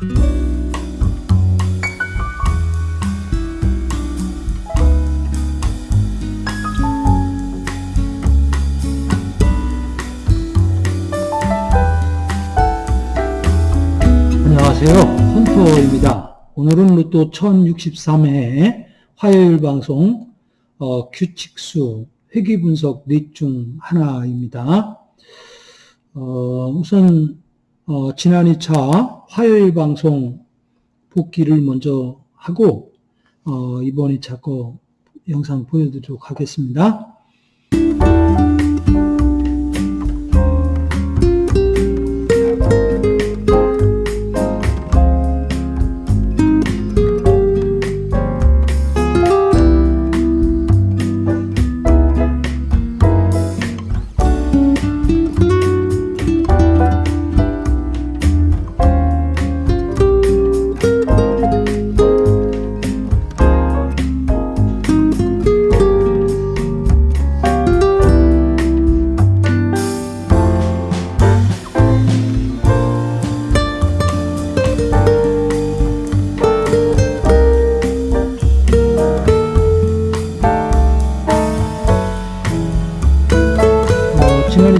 안녕하세요. 헌터입니다. 오늘은 로또 1063회 화요일 방송 어, 규칙수 회귀 분석 넷중 하나입니다. 어, 우선 어, 지난 2차 화요일 방송 복귀를 먼저 하고 어, 이번 2차 거 영상 보여드리도록 하겠습니다.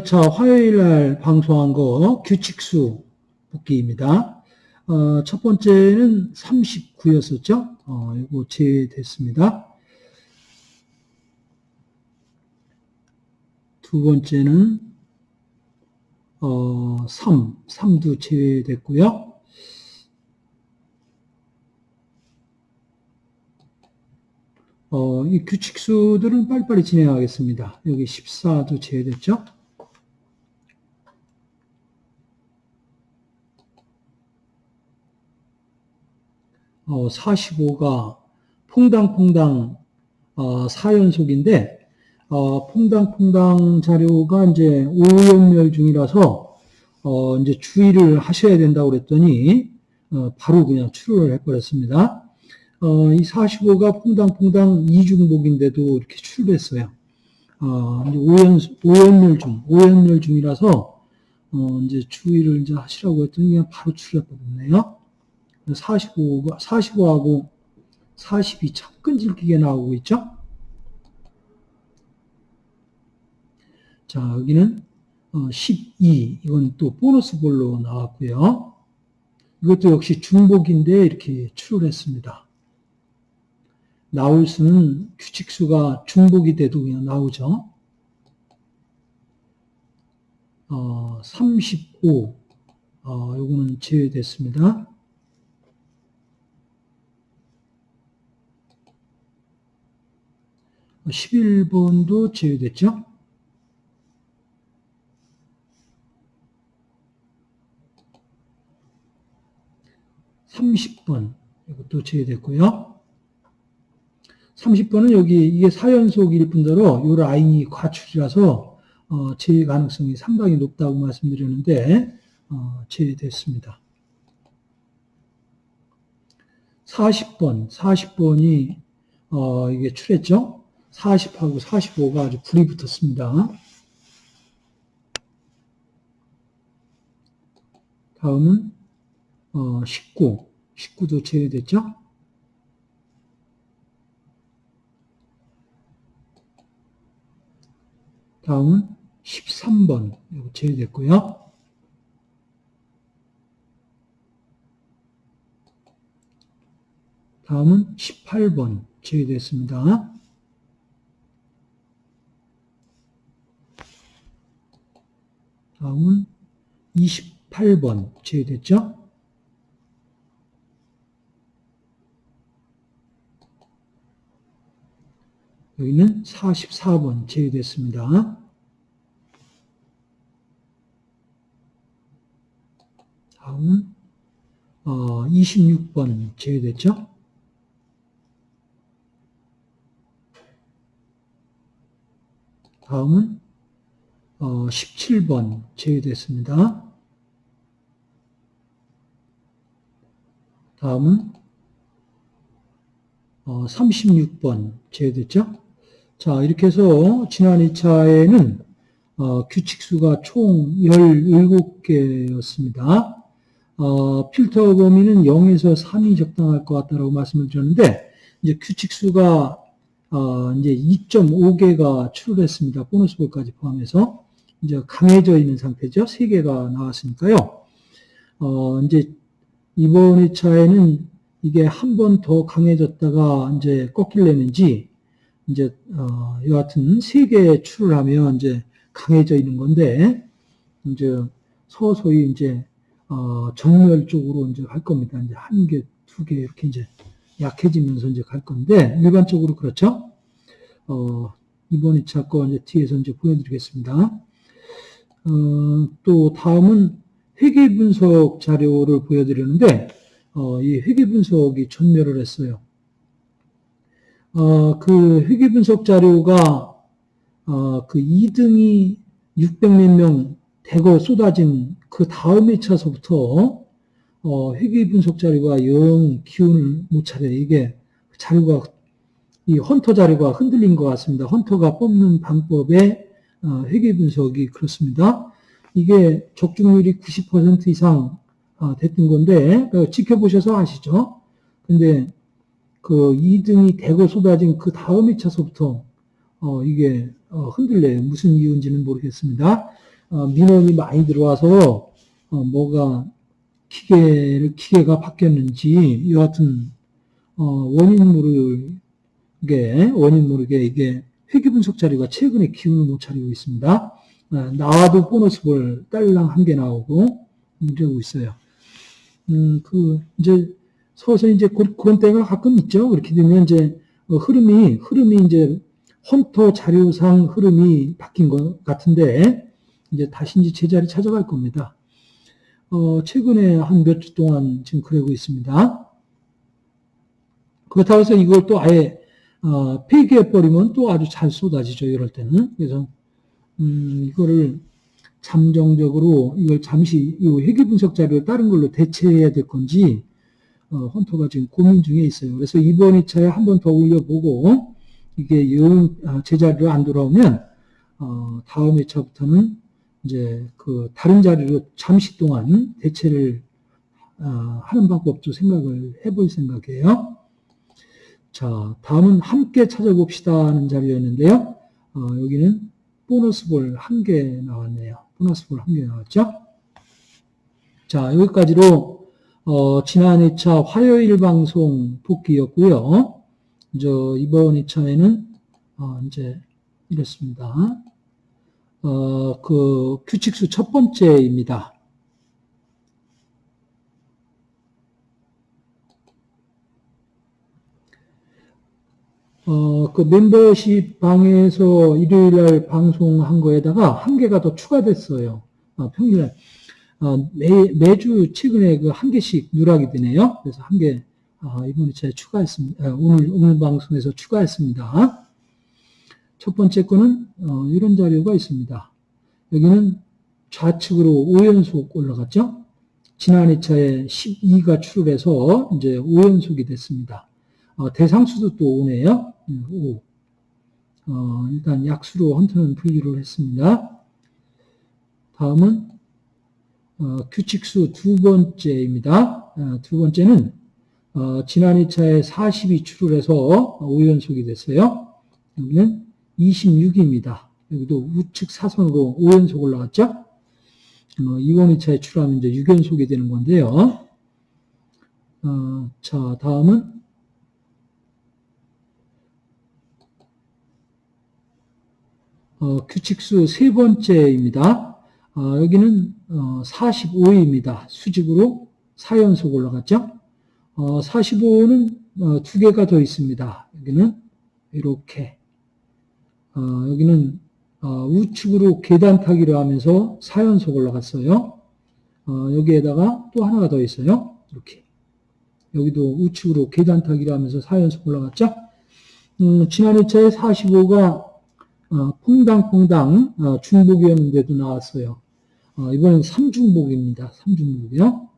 어, 지난 2차 화요일 날 방송한 거 규칙수 복귀입니다. 어, 첫 번째는 39였었죠? 어, 이거 제외됐습니다. 두 번째는 어, 3, 3도 제외됐고요. 어, 이 규칙수들은 빨리빨리 진행하겠습니다. 여기 14도 제외됐죠? 어, 45가 퐁당퐁당 어, 4연속인데 어, 퐁당퐁당 자료가 이제 오연멸 중이라서 어, 이제 주의를 하셔야 된다고 그랬더니 어, 바로 그냥 출혈을 해버렸습니다. 어, 이 45가 퐁당퐁당 이중복인데도 이렇게 출했어요. 어, 이제 오연, 오연멸 중, 오연멸 중이라서, 어, 이제 주의를 이제 하시라고 했더니 그냥 바로 출해버렸네요. 45가, 45하고 40이 참 끈질기게 나오고 있죠? 자, 여기는, 어, 12. 이건 또 보너스 볼로 나왔고요. 이것도 역시 중복인데 이렇게 출했습니다. 나올 수는 규칙수가 중복이 돼도 그냥 나오죠. 어, 35. 어, 요거는 제외됐습니다. 11번도 제외됐죠. (30번) 이것도 제외됐고요. 30번은 여기 이게 4연속일 뿐더러 이 라인이 과출이라서 어, 제외 가능성이 상당히 높다고 말씀드렸는데 어, 제외됐습니다. 40번, 40번이 어, 이게 출했죠? 40하고 45가 아주 불이 붙었습니다. 다음은 어, 19, 19도 제외됐죠? 다음은 13번 이거 제외됐고요. 다음은 18번 제외됐습니다. 다음은 28번 제외됐죠? 여기는 44번 제외됐습니다. 다음은 어, 26번 제외됐죠? 다음은 어, 17번 제외됐습니다. 다음은 어, 36번 제외됐죠? 자, 이렇게 해서 지난 2차에는 어, 규칙수가 총 17개였습니다. 어, 필터 범위는 0에서 3이 적당할 것 같다라고 말씀을 드렸는데, 이제 규칙수가, 어, 이제 2.5개가 출을했습니다. 보너스볼까지 포함해서. 이제 강해져 있는 상태죠. 3개가 나왔으니까요. 어, 이제 이번 회차에는 이게 한 번 더 강해졌다가 이제 꺾일려는지, 이제, 어, 여하튼 3개 출을 하면 이제 강해져 있는 건데, 이제 서서히 이제 어, 정렬 쪽으로 이제 갈 겁니다. 이제 한 개, 두 개 이렇게 이제 약해지면서 이제 갈 건데 일반적으로 그렇죠. 어, 이번 2차 거 이제 뒤에서 이제 보여드리겠습니다. 어, 또 다음은 회계 분석 자료를 보여드리는데 어, 이 회계 분석이 전멸을 했어요. 어, 그 회계 분석 자료가 어, 그 2등이 600몇 명 대거 쏟아진 그 다음 회차서부터 어, 회계 분석 자료가 영 기운을 못 차려 이게 자료가 이 헌터 자료가 흔들린 것 같습니다. 헌터가 뽑는 방법의 어, 회계 분석이 그렇습니다. 이게 적중률이 90% 이상 어, 됐던 건데 어, 지켜보셔서 아시죠? 근데 그 2등이 대거 쏟아진 그 다음 회차서부터 어, 이게 어, 흔들려요. 무슨 이유인지는 모르겠습니다. 어, 민원이 많이 들어와서 어, 뭐가 기계를 기계가 바뀌었는지 여하튼 어, 원인 모르게 원인 모르게 이게 회계 분석 자료가 최근에 기운을 못 차리고 있습니다. 나와도 보너스볼 딸랑 한 개 나오고 이러고 있어요. 음, 그 이제 서서히 이제 그 런 때가 가끔 있죠. 그렇게 되면 이제 흐름이 흐름이 이제 헌터 자료상 흐름이 바뀐 것 같은데 이제 다시 이제 제자리 찾아갈 겁니다. 어, 최근에 한 몇 주 동안 지금 그러고 있습니다. 그렇다고 해서 이걸 또 아예 어, 폐기해버리면 또 아주 잘 쏟아지죠. 이럴 때는. 그래서 음, 이거를 잠정적으로 이걸 잠시 이 회계 분석 자료를 다른 걸로 대체해야 될 건지 어, 헌터가 지금 고민 중에 있어요. 그래서 이번 2차에 한 번 더 올려보고 이게 영 아, 제자리로 안 돌아오면 어, 다음 2차부터는 이제 그 다른 자리로 잠시 동안 대체를 어, 하는 방법도 생각을 해볼 생각이에요. 자, 다음은 함께 찾아봅시다 하는 자리였는데요. 어, 여기는 보너스 볼 한 개 나왔네요. 보너스 볼 한 개 나왔죠. 자, 여기까지로 어, 지난 2차 화요일 방송 복귀였고요. 저 이번 2차에는 어, 이제 이렇습니다. 어, 그 규칙수 첫 번째입니다. 어, 그 멤버십 방에서 일요일 날 방송한 거에다가 한 개가 더 추가됐어요. 어, 평일날. 어, 매, 매주 최근에 그 한 개씩 누락이 되네요. 그래서 한 개, 어, 이번에 제가 추가했습니다. 아, 오늘, 오늘 방송에서 추가했습니다. 첫 번째 거는 어, 이런 자료가 있습니다. 여기는 좌측으로 5연속 올라갔죠. 지난 2차에 12가 출을해서 이제 5연속이 됐습니다. 어, 대상수도 또 5네요. 5. 어, 일단 약수로 헌터는 분류를 했습니다. 다음은 어, 규칙수 두 번째입니다. 어, 두 번째는 어, 지난 2차에 40이 출을 해서 5연속이 됐어요. 여기는 26입니다. 여기도 우측 사선으로 5연속 올라갔죠? 어, 2번 2차에 출하면 이제 6연속이 되는 건데요. 어, 자, 다음은 어, 규칙수 세 번째입니다. 어, 여기는 어, 45입니다. 수직으로 4연속 올라갔죠? 어, 45는 어, 두 개가 더 있습니다. 여기는 이렇게 어, 여기는 어, 우측으로 계단 타기를 하면서 4연속 올라갔어요. 어, 여기에다가 또 하나가 더 있어요. 이렇게. 여기도 우측으로 계단 타기를 하면서 4연속 올라갔죠. 음, 지난 2차에 45가 어, 퐁당퐁당 어, 중복이었는데도 나왔어요. 어, 이번엔 3중복입니다. 3중복이요.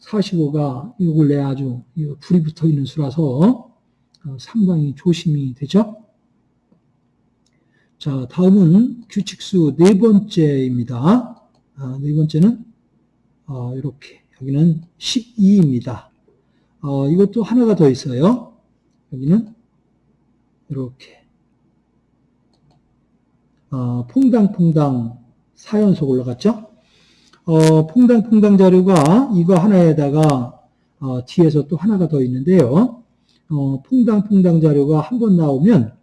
45가 이걸 내 아주 불이 붙어 있는 수라서 어, 상당히 조심이 되죠. 자, 다음은 규칙수 네 번째입니다. 아, 네 번째는 아, 이렇게 여기는 12입니다. 어, 이것도 하나가 더 있어요. 여기는 이렇게 어, 퐁당퐁당 4연속 올라갔죠? 어, 퐁당퐁당 자료가 이거 하나에다가 어, 뒤에서 또 하나가 더 있는데요. 어, 퐁당퐁당 자료가 한 번 나오면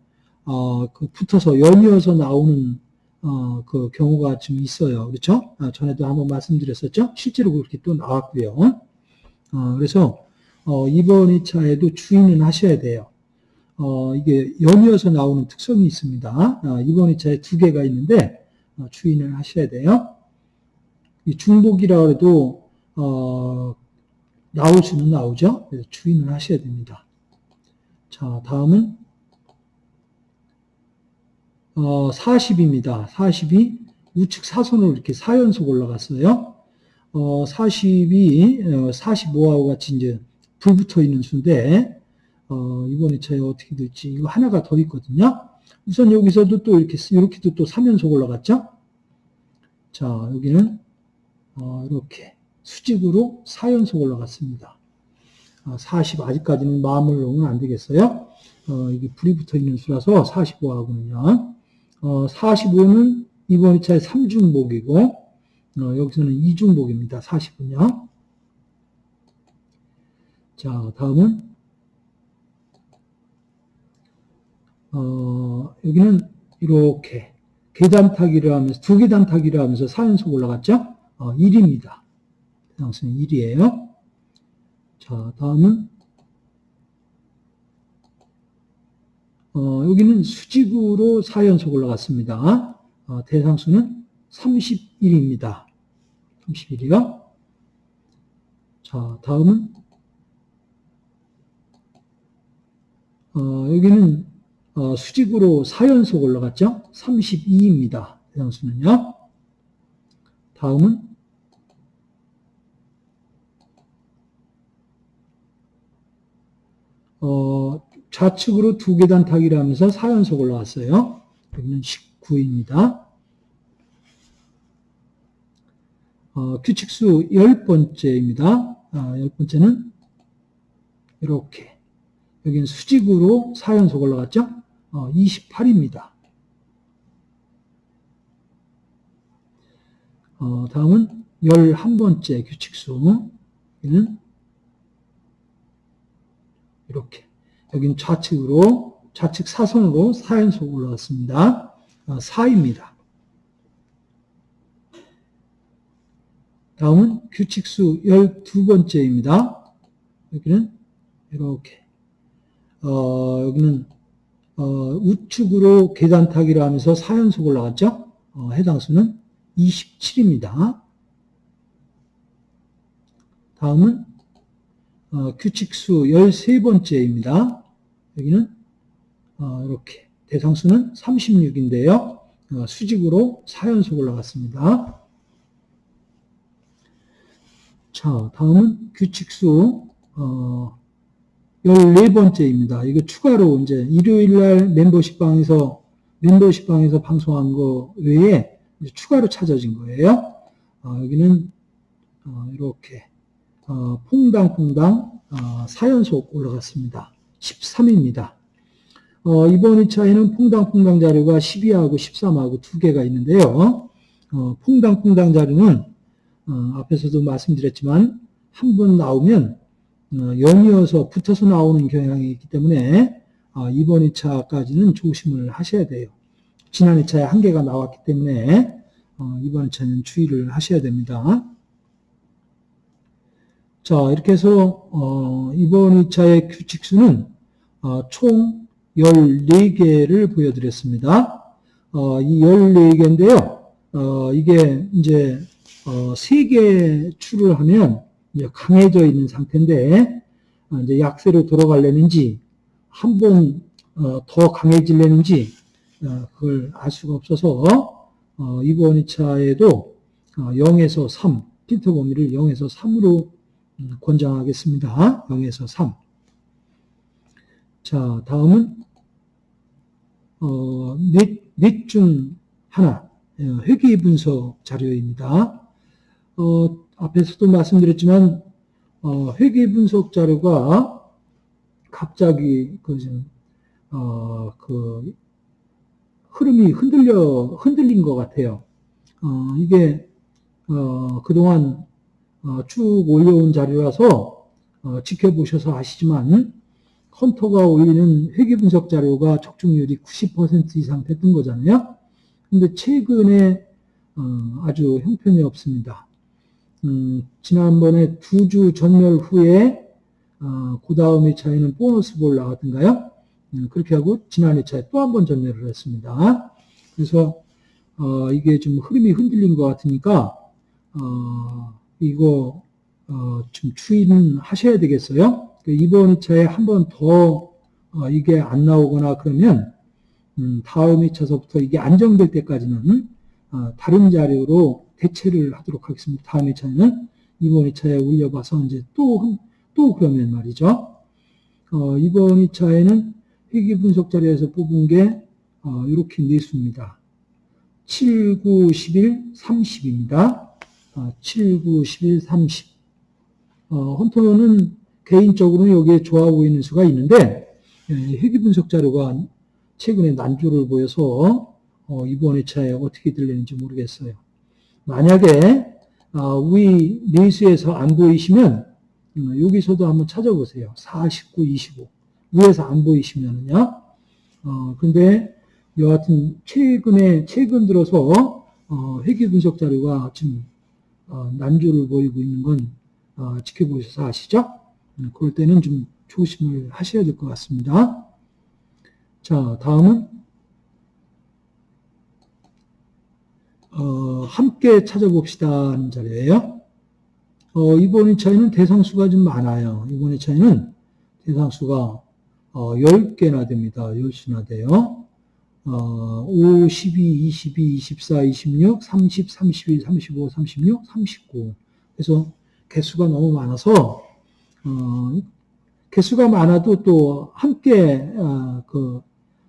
어, 그 붙어서 연이어서 나오는 어, 그 경우가 좀 있어요. 그렇죠? 아, 전에도 한번 말씀드렸었죠? 실제로 그렇게 또 나왔고요. 어, 그래서 어, 이번 2차에도 주의는 하셔야 돼요. 어, 이게 연이어서 나오는 특성이 있습니다. 아, 이번 2차에 두 개가 있는데 어, 주의는 하셔야 돼요. 이 중복이라 해도 어, 나올 수는 나오죠. 그래서 주의는 하셔야 됩니다. 자, 다음은 어, 40입니다. 40이 우측 사선으로 이렇게 4연속 올라갔어요. 어, 40이 어, 45하고 같이 이제 불 붙어 있는 수인데 어, 이번 2차에 어떻게 될지 이거 하나가 더 있거든요. 우선 여기서도 또 이렇게 이렇게도 또 3연속 올라갔죠. 자, 여기는 어, 이렇게 수직으로 4연속 올라갔습니다. 어, 40 아직까지는 마음을 놓으면 안 되겠어요. 어, 이게 불이 붙어 있는 수라서 45하고는요. 어, 45는 이번 2차에 3중복이고 어, 여기서는 2중복입니다. 40은요. 자, 다음은 어, 여기는 이렇게 계단 타기를 하면서 두 계단 타기를 하면서 4연속 올라갔죠? 어, 1입니다. 대상수는 1이에요. 자, 다음은 어, 여기는 수직으로 4연속 올라갔습니다. 어, 대상수는 31입니다. 31이요. 자, 다음은 어, 여기는 어, 수직으로 4연속 올라갔죠? 32입니다. 대상수는요. 다음은 어, 좌측으로 두 계단 타기를 하면서 4연속 올라왔어요. 여기는 19입니다. 어, 규칙수 10번째입니다. 아, 10번째는 이렇게 여기는 수직으로 4연속 올라갔죠? 어, 28입니다. 어, 다음은 11번째 규칙수 여기는 이렇게 여기는 좌측으로 좌측 사선으로 4연속 올라갔습니다. 4입니다. 어, 다음은 규칙수 12번째입니다. 여기는 이렇게 어, 여기는 어, 우측으로 계단 타기를 하면서 4연속 올라갔죠. 어, 해당 수는 27입니다. 다음은 어, 규칙수 13번째입니다. 여기는 어, 이렇게 대상수는 36인데요. 어, 수직으로 4연속 올라갔습니다. 자, 다음은 규칙수 14번째입니다. 이거 추가로 이제 일요일 날 멤버십 방에서 멤버십 방에서 방송한 거 외에 추가로 찾아진 거예요. 여기는 이렇게 어, 퐁당퐁당 어, 4연속 올라갔습니다. 13입니다. 어, 이번 2차에는 퐁당퐁당 자료가 12하고 13하고 두 개가 있는데요. 어, 퐁당퐁당 자료는 어, 앞에서도 말씀드렸지만 한 번 나오면 어, 연이어서 붙어서 나오는 경향이 있기 때문에 어, 이번 2차까지는 조심을 하셔야 돼요. 지난 2차에 한 개가 나왔기 때문에 어, 이번 2차는 주의를 하셔야 됩니다. 자, 이렇게 해서 어, 이번 2차의 규칙수는 어, 총 14개를 보여드렸습니다. 어, 이 14개인데요. 어, 이게 이제 어, 3개 추를 하면 강해져 있는 상태인데 어, 이제 약세로 돌아가려는지 한번 더 강해지려는지 그걸 알 수가 없어서 이번 2차에도 0에서 3, 필터 범위를 0에서 3으로 음, 권장하겠습니다. 0에서 3. 자, 다음은 어, 넷, 넷중 하나 어, 회계 분석 자료입니다. 어, 앞에서도 말씀드렸지만 어, 회계 분석 자료가 갑자기 그, 좀, 어, 그 흐름이 흔들려 흔들린 것 같아요. 어, 이게 어, 그동안 어, 쭉 올려온 자료라서 어, 지켜보셔서 아시지만 헌터가 올리는 회계 분석 자료가 적중률이 90% 이상 됐던 거잖아요. 근데 최근에 어, 아주 형편이 없습니다. 음, 지난번에 두 주 전멸 후에 어, 그 다음 회차에는 보너스 볼 나왔던가요? 음, 그렇게 하고 지난 회차에 또 한 번 전멸을 했습니다. 그래서 어, 이게 좀 흐름이 흔들린 것 같으니까 어, 이거 어, 좀 추이는 하셔야 되겠어요. 그 이번 2차에 한 번더 어, 이게 안 나오거나 그러면 음, 다음 2차서부터 이게 안정될 때까지는 어, 다른 자료로 대체를 하도록 하겠습니다. 다음 2차에는 이번 2차에 올려봐서 이제 또, 또 그러면 말이죠. 어, 이번 2차에는 회계 분석 자료에서 뽑은 게 어, 이렇게 네 수입니다. 7, 9, 11, 30입니다. 7, 9, 11, 30. 어, 헌터는 개인적으로는 여기에 좋아 보이는 수가 있는데 예, 회계 분석 자료가 최근에 난조를 보여서 어, 이번 회차에 어떻게 들리는지 모르겠어요. 만약에 어, 위 내수에서 안 보이시면 음, 여기서도 한번 찾아보세요. 49, 25 위에서 안 보이시면은요. 어, 근데 여하튼 최근에 최근 들어서 어, 회계 분석 자료가 지금 어, 난조를 보이고 있는 건 어, 지켜보셔서 아시죠? 음, 그럴 때는 좀 조심을 하셔야 될 것 같습니다. 자, 다음은 어, 함께 찾아봅시다 하는 자리예요. 어, 이번 2차에는 대상수가 좀 많아요. 이번 2차에는 대상수가 어, 10개나 됩니다. 10수나 돼요. 어, 5, 12, 22, 24, 26, 30, 31, 35, 36, 39. 그래서 개수가 너무 많아서 어, 개수가 많아도 또 함께 어, 그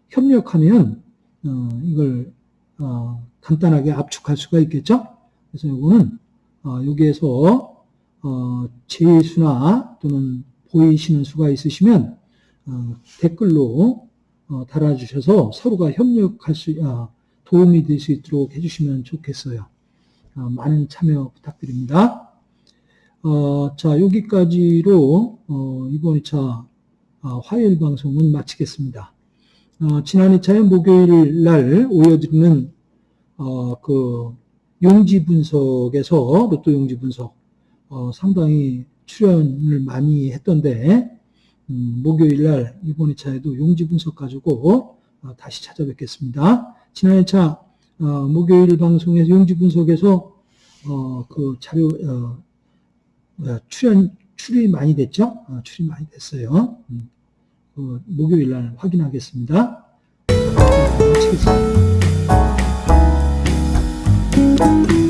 협력하면 어, 이걸 어, 간단하게 압축할 수가 있겠죠. 그래서 이거는 어, 여기에서 어, 제수나 또는 보이시는 수가 있으시면 어, 댓글로 어, 달아주셔서 서로가 협력할 수, 아, 도움이 될 수 있도록 해주시면 좋겠어요. 아, 많은 참여 부탁드립니다. 어, 자, 여기까지로 어, 이번 2차 아, 화요일 방송은 마치겠습니다. 어, 지난 2차에 목요일 날 올려드리는 어, 그 용지 분석에서 로또 용지 분석 어, 상당히 출연을 많이 했던데 음, 목요일 날 이번 2차에도 용지 분석 가지고 어, 다시 찾아뵙겠습니다. 지난 2차 어, 목요일 방송에서 용지 분석에서 어, 그 자료 출연 출이 많이 됐죠? 출이 많이 됐어요. 음, 그 목요일 날 확인하겠습니다. 마치겠습니다. Thank you.